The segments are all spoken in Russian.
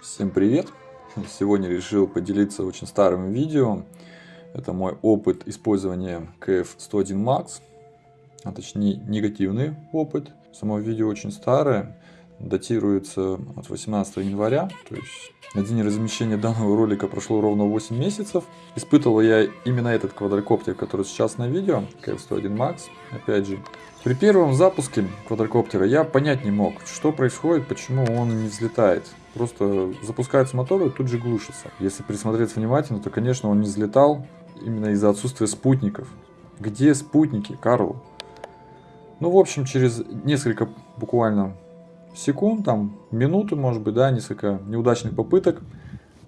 Всем привет! Сегодня решил поделиться очень старым видео. Это мой опыт использования KF-101 Max, а точнее негативный опыт. Само видео очень старое, датируется от 18 января, то есть на день размещения данного ролика прошло ровно 8 месяцев. Испытывал я именно этот квадрокоптер, который сейчас на видео, KF-101 Max, опять же. При первом запуске квадрокоптера я понять не мог, что происходит, почему он не взлетает. Просто запускается мотор и тут же глушится. Если присмотреться внимательно, то, конечно, он не взлетал именно из-за отсутствия спутников. Где спутники, Карл? Ну, в общем, через несколько буквально секунд, там, минуты, может быть, да, несколько неудачных попыток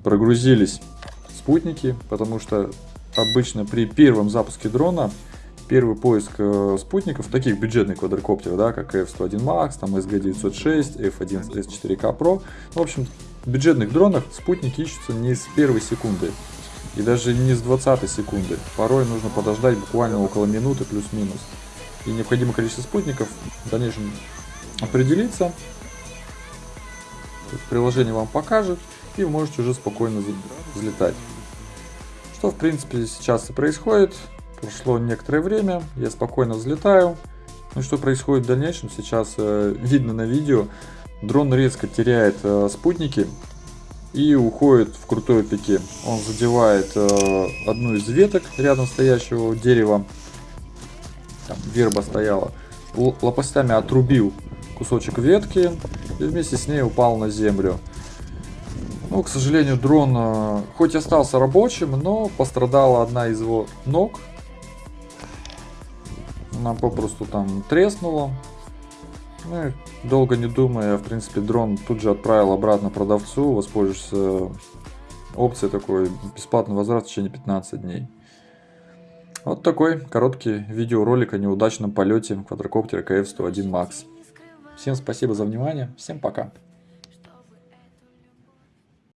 прогрузились спутники, потому что обычно при первом запуске дрона первый поиск э, спутников, таких бюджетных квадрокоптеров, да, как F-101 Max, там SG-906, F-1 S4K Pro, в общем, в бюджетных дронах спутники ищутся не с первой секунды и даже не с 20 секунды. Порой нужно подождать буквально около минуты плюс-минус. И необходимое количество спутников в дальнейшем определиться приложение вам покажет, и вы можете уже спокойно взлетать. Что в принципе сейчас и происходит. Прошло некоторое время, я спокойно взлетаю. Ну что происходит в дальнейшем, сейчас э, видно на видео. Дрон резко теряет э, спутники и уходит в крутой пике. Он задевает э, одну из веток рядом стоящего дерева. Там верба стояла. Л лопастями отрубил кусочек ветки и вместе с ней упал на землю. Ну, к сожалению, дрон э, хоть остался рабочим, но пострадала одна из его ног. Она попросту там треснула. Ну, и долго не думая, в принципе, дрон тут же отправил обратно продавцу, воспользовавшись опцией такой бесплатный возврат в течение 15 дней. Вот такой короткий видеоролик о неудачном полете квадрокоптера КФ-101 Max. Всем спасибо за внимание. Всем пока.